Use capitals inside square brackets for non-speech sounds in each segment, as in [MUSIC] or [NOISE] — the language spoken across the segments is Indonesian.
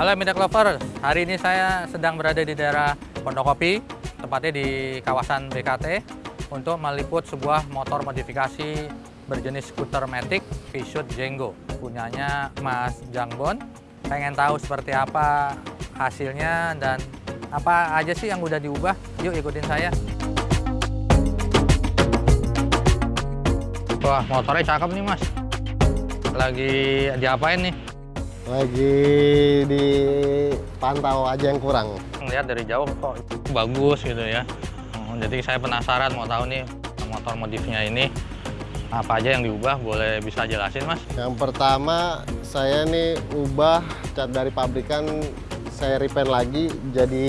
Halo Midek Lover, hari ini saya sedang berada di daerah Pondokopi, tepatnya di kawasan BKT, untuk meliput sebuah motor modifikasi berjenis skuter Matic V-Shoot Jenggo, punyanya Mas Jangbon. Pengen tahu seperti apa hasilnya dan apa aja sih yang udah diubah? Yuk ikutin saya. Wah, motornya cakep nih mas. Lagi diapain nih? Lagi dipantau aja yang kurang. Ngeliat dari jauh kok bagus gitu ya. Hmm, Jadi saya penasaran mau tahu nih motor modifnya ini apa aja yang diubah boleh bisa jelasin mas? Yang pertama saya nih ubah cat dari pabrikan saya repaint lagi jadi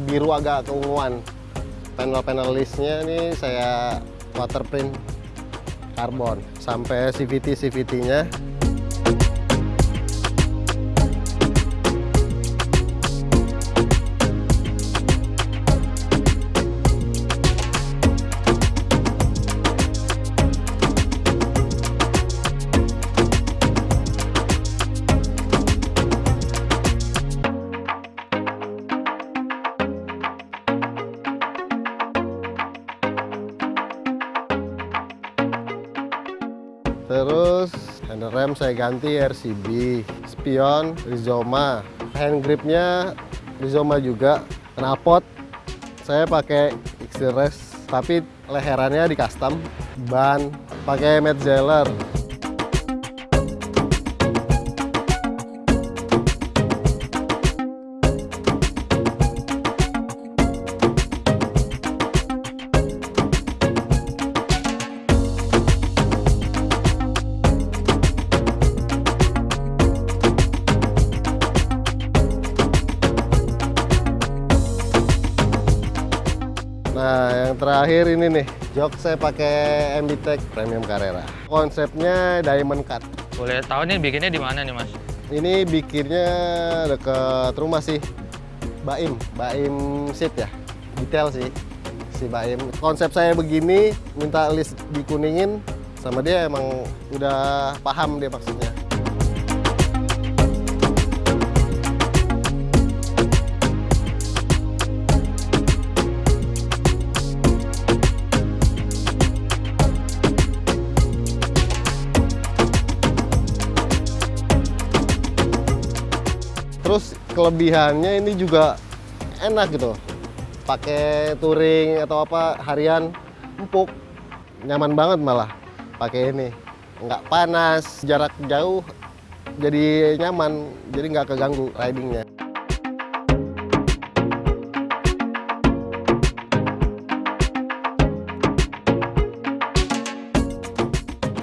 biru agak keunguan. Panel-panel listnya nih saya waterprint karbon sampai CVT Terus handle rem saya ganti RCB, spion Rizoma, hand gripnya Rizoma juga, knalpot saya pakai X-Rest tapi leherannya di custom, ban pakai Metzeler. Nah, yang terakhir ini nih, jok saya pakai MBTEC Premium Carrera. Konsepnya diamond cut. Boleh tahu nih bikinnya di mana nih mas? Ini bikinnya deket rumah sih. Baim, Baim Seat ya. Detail sih si Baim. Konsep saya begini, minta list dikuningin sama dia emang udah paham dia maksudnya. Terus kelebihannya ini juga enak gitu. Pakai touring atau apa harian empuk. Nyaman banget malah pakai ini. Nggak panas, jarak jauh jadi nyaman, jadi nggak keganggu ridingnya.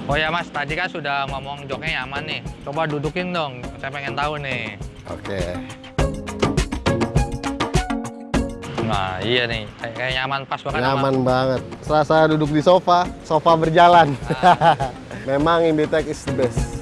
Oh ya mas, tadi kan sudah ngomong joknya nyaman nih. Coba dudukin dong, saya pengen tahu nih. Oke. Nah iya nih, kayak, kayak nyaman pas banget. Nyaman banget. Serasa duduk di sofa, sofa berjalan. [LAUGHS] Memang Imbitech is the best.